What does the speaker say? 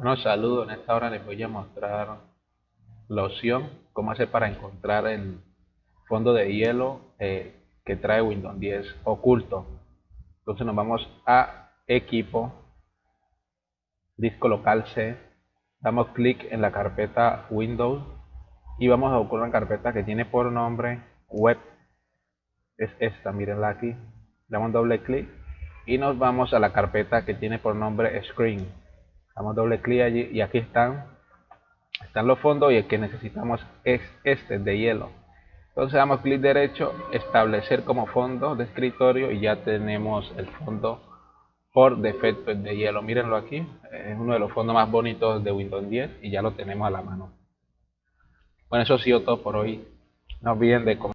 Bueno, saludos. En esta hora les voy a mostrar la opción, cómo hacer para encontrar el fondo de hielo eh, que trae Windows 10 oculto. Entonces nos vamos a equipo, disco local C, damos clic en la carpeta Windows y vamos a buscar una carpeta que tiene por nombre web. Es esta, mírenla aquí. Damos doble clic y nos vamos a la carpeta que tiene por nombre screen damos doble clic allí y aquí están están los fondos y el que necesitamos es este de hielo. Entonces damos clic derecho establecer como fondo de escritorio y ya tenemos el fondo por defecto de hielo. Mírenlo aquí es uno de los fondos más bonitos de Windows 10 y ya lo tenemos a la mano. Bueno eso ha sido todo por hoy. No olviden de